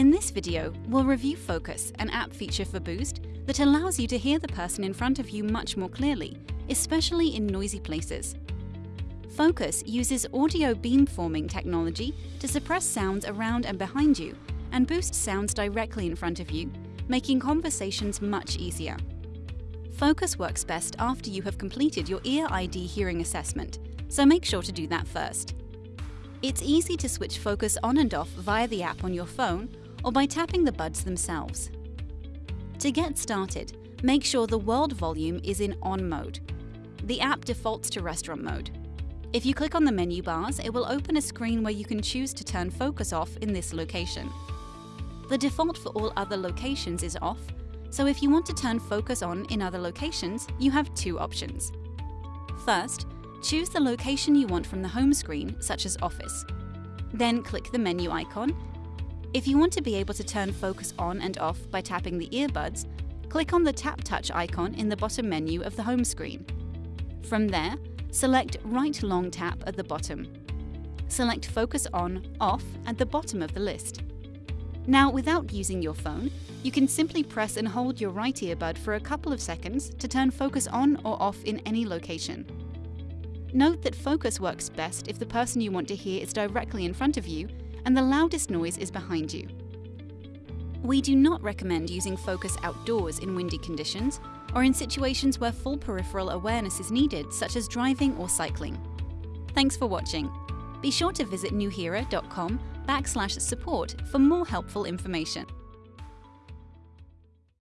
In this video, we'll review Focus, an app feature for Boost that allows you to hear the person in front of you much more clearly, especially in noisy places. Focus uses audio beamforming technology to suppress sounds around and behind you and boost sounds directly in front of you, making conversations much easier. Focus works best after you have completed your Ear ID hearing assessment, so make sure to do that first. It's easy to switch focus on and off via the app on your phone or by tapping the buds themselves. To get started, make sure the world volume is in on mode. The app defaults to restaurant mode. If you click on the menu bars, it will open a screen where you can choose to turn focus off in this location. The default for all other locations is off, so if you want to turn focus on in other locations, you have two options. First, choose the location you want from the home screen, such as Office. Then click the menu icon if you want to be able to turn focus on and off by tapping the earbuds, click on the Tap Touch icon in the bottom menu of the home screen. From there, select Right Long Tap at the bottom. Select Focus On, Off at the bottom of the list. Now, without using your phone, you can simply press and hold your right earbud for a couple of seconds to turn focus on or off in any location. Note that focus works best if the person you want to hear is directly in front of you and the loudest noise is behind you. We do not recommend using focus outdoors in windy conditions or in situations where full peripheral awareness is needed, such as driving or cycling. Thanks for watching. Be sure to visit nuheara.com backslash support for more helpful information.